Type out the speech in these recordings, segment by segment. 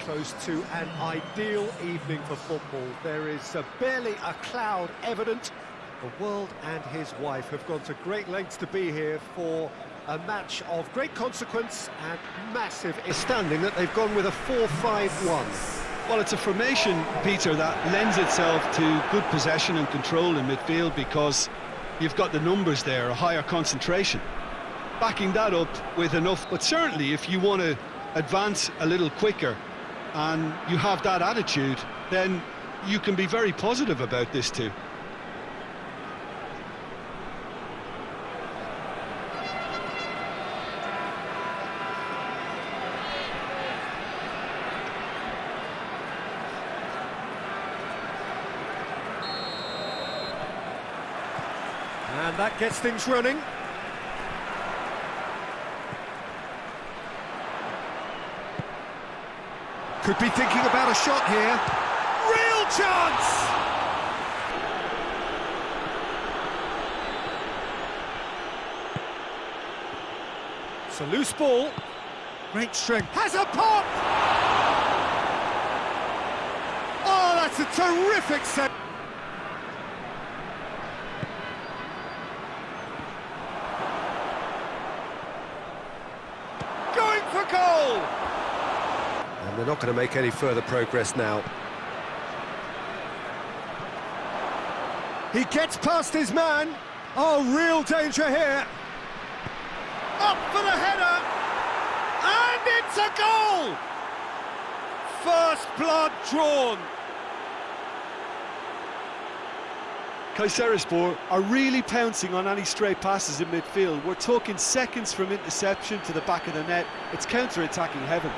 close to an ideal evening for football. There is uh, barely a cloud evident. The world and his wife have gone to great lengths to be here for a match of great consequence and massive astounding that they've gone with a 4-5-1. Well, it's a formation, Peter, that lends itself to good possession and control in midfield because you've got the numbers there, a higher concentration. Backing that up with enough, but certainly if you want to advance a little quicker and you have that attitude, then you can be very positive about this too. And that gets things running. Could be thinking about a shot here. Real chance! It's a loose ball. Great strength. Has a pop! Oh, that's a terrific save. Going for goal! And they're not going to make any further progress now. He gets past his man. Oh, real danger here. Up for the header. And it's a goal! First blood drawn. Kayserispor are really pouncing on any stray passes in midfield. We're talking seconds from interception to the back of the net. It's counter-attacking heaven.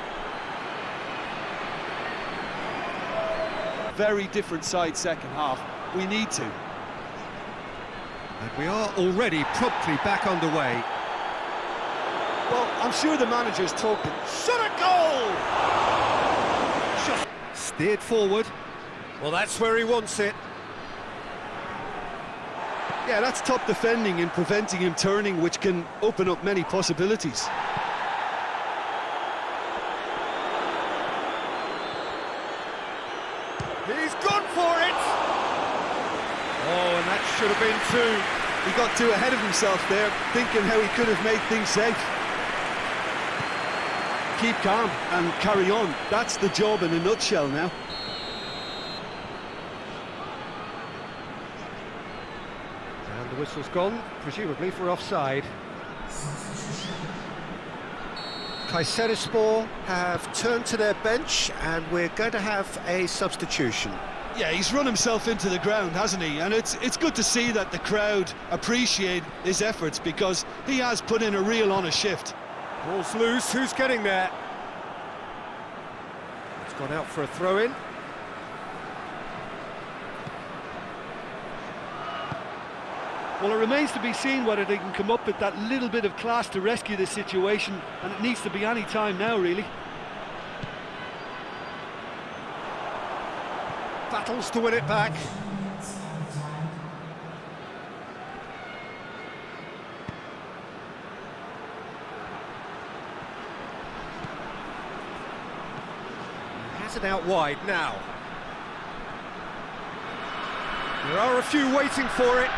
Very different side second half. We need to. And we are already promptly back underway. Well, I'm sure the manager's talking. Shot a goal! Shot. Steered forward. Well, that's where he wants it. Yeah, that's top defending and preventing him turning, which can open up many possibilities. He's gone for it! Oh, and that should have been two. He got too ahead of himself there, thinking how he could have made things safe. Keep calm and carry on. That's the job in a nutshell now. And the whistle's gone, presumably for offside. Kayserispor have turned to their bench and we're going to have a substitution. Yeah, he's run himself into the ground, hasn't he? And it's it's good to see that the crowd appreciate his efforts because he has put in a real honest shift. Ball's loose, who's getting there? It's gone out for a throw-in. Well, it remains to be seen whether they can come up with that little bit of class to rescue this situation, and it needs to be any time now, really. Battles to win it back. Has it out wide now. There are a few waiting for it.